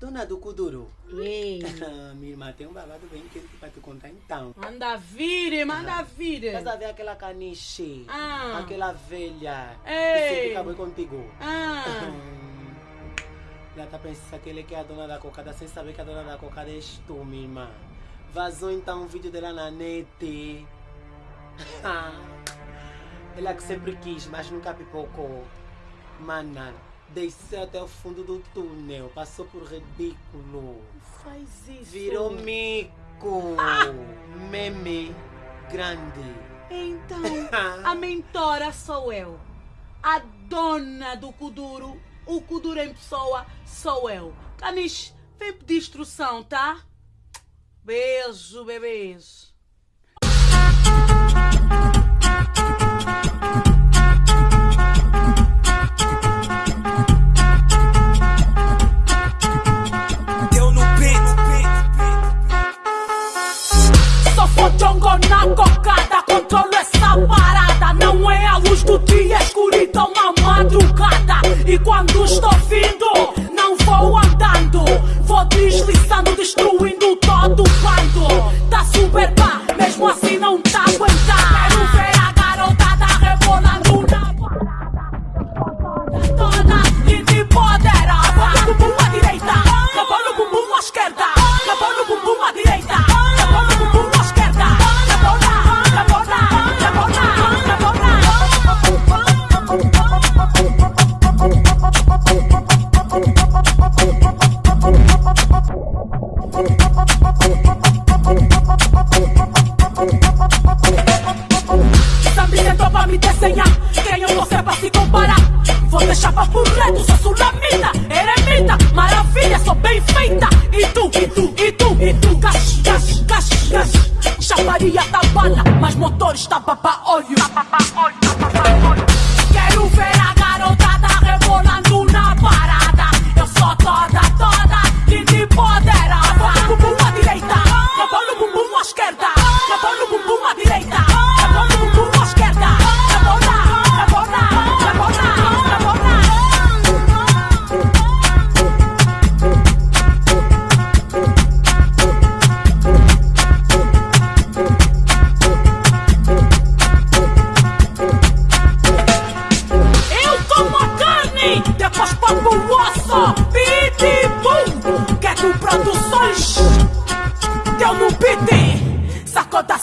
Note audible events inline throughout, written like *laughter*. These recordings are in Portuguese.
Dona do Kuduro. Ei. *laughs* Minha irmã tem um babado bem quente pra te contar então. Manda vir, manda vir. Estás a ver aquela caniche? Ah. Aquela velha que Ei. sempre acabou contigo. Ah. *laughs* Ela tá pensando que ele que é a dona da cocada sem saber que a dona da cocada és tu, minha irmã. Vazou então um vídeo dela na net. *laughs* Ela que sempre quis, mas nunca pipocou. Mana, desceu até o fundo do túnel, passou por ridículo. Faz isso. Virou mico. Meme grande. Então, *laughs* a mentora sou eu. A dona do Kuduro. O Kuduro em pessoa sou eu. Caniche, vem pedir instrução, tá? Beijo, bebês. E quando estou vindo, não vou andando. Vou deslizando, destruindo todo o bando. Tá super pá, mesmo assim não tá aguentar. Pra me desenhar. Quem eu você pra se comparar? Vou deixar pra reto, sou sulamita Eremita, maravilha, sou bem feita. E tu, e tu, e tu, e tu? Gás, gás, gás, gás Chaparia da bala, mas motor está papá olho Quero ver a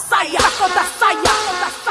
saia, sacou da saia, da